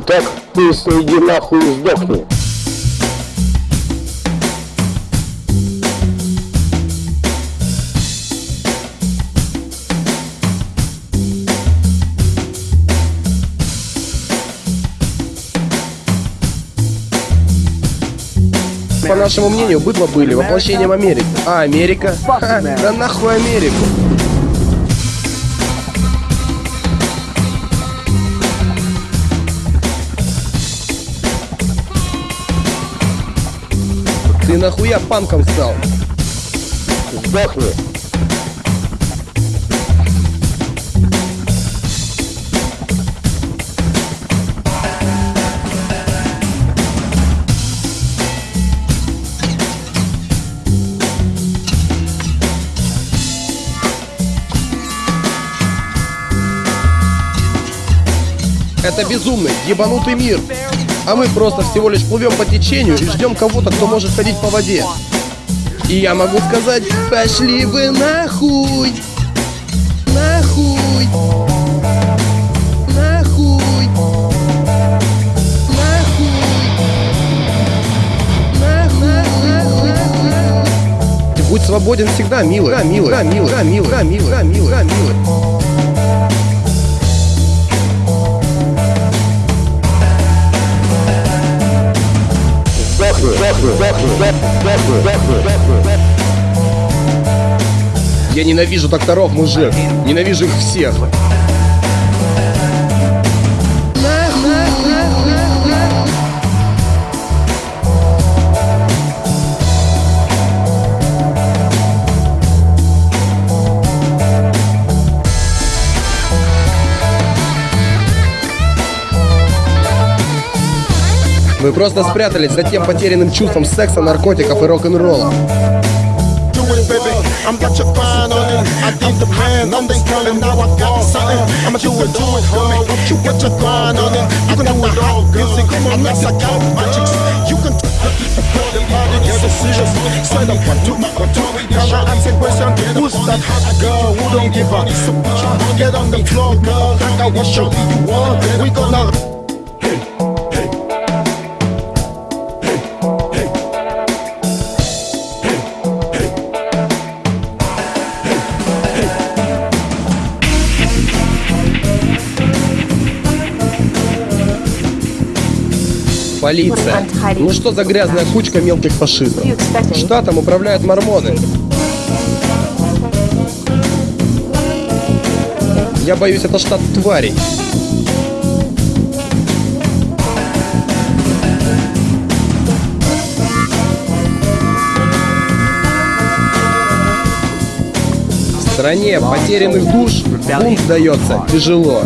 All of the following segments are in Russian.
так быстро иди нахуй и сдохни. По нашему мнению, быдло были воплощением Америки. А Америка? Ха, да нахуй Америку. Нахуя панком стал? Сдохни. Это безумный, ебанутый мир. А мы просто всего лишь плывем по течению и ждем кого-то, кто может ходить по воде. И я могу сказать, пошли вы нахуй! Нахуй! Нахуй! Нахуй! Ты будь свободен всегда, милый. Да, милый. Да, милый. Да, милый. Милый. Милый. Я ненавижу докторов, мужик. Ненавижу их всех. Мы просто спрятались за тем потерянным чувством секса, наркотиков и рок-н-ролла. think get on the floor, girl. Like I will show you want. We gonna. Полиция. Ну что за грязная кучка мелких фашистов? Штатом управляют мормоны. Я боюсь, это штат тварей. В стране потерянных душ бунт дается тяжело.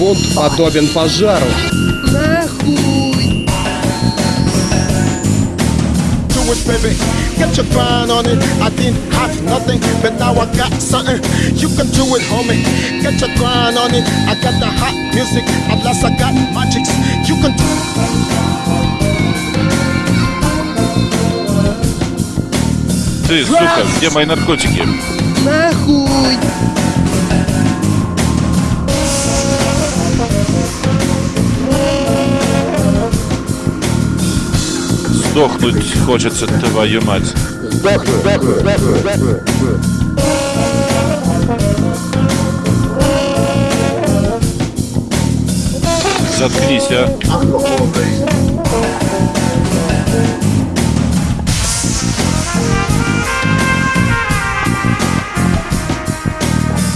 Бунт подобен пожару. Нахуй! do it, baby. Get your grind on it. I didn't have nothing, but now I got something. You can do it, homie. Get your grind on it. I got the hot music. At last I got magics. You can do Ты, сука, где мои наркотики? Сдохнуть хочется, твою мать. Сдохни. Заткнись, а.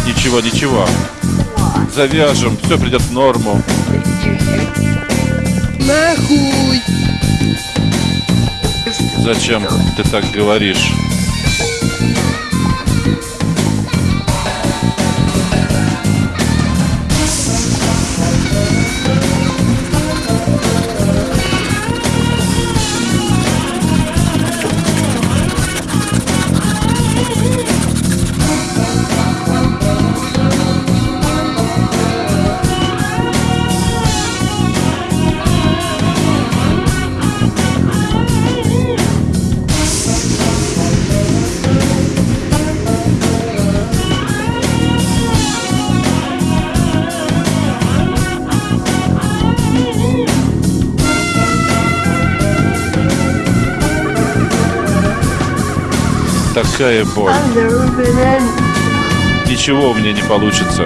Ничего, ничего. Завяжем, все придет в норму. Нахуй! Зачем ты так говоришь? Такая боль. In. Ничего у меня не получится.